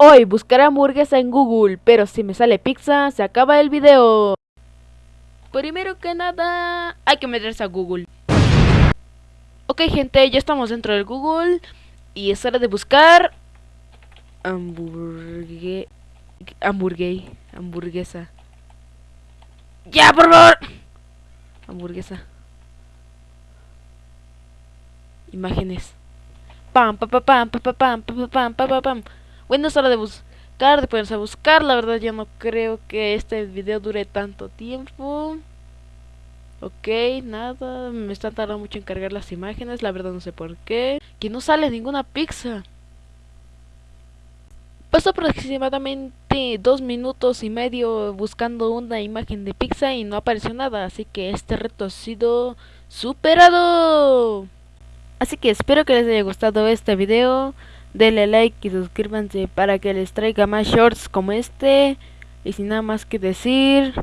Hoy buscaré hamburguesa en Google, pero si me sale pizza, se acaba el video. Primero que nada, hay que meterse a Google. Ok gente, ya estamos dentro del Google y es hora de buscar hamburgue hamburgué hamburguesa. Ya, por favor. Hamburguesa. Imágenes. Pam, pam, pam, pam, pam, pam, pam, pam, pam, pam. Bueno, es hora de buscar, de ponerse a buscar. La verdad, ya no creo que este video dure tanto tiempo. Ok, nada, me están tardando mucho en cargar las imágenes, la verdad no sé por qué. Que no sale ninguna pizza. Pasó aproximadamente dos minutos y medio buscando una imagen de pizza y no apareció nada, así que este reto ha sido superado. Así que espero que les haya gustado este video, denle like y suscríbanse para que les traiga más shorts como este. Y sin nada más que decir...